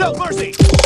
South Mercy!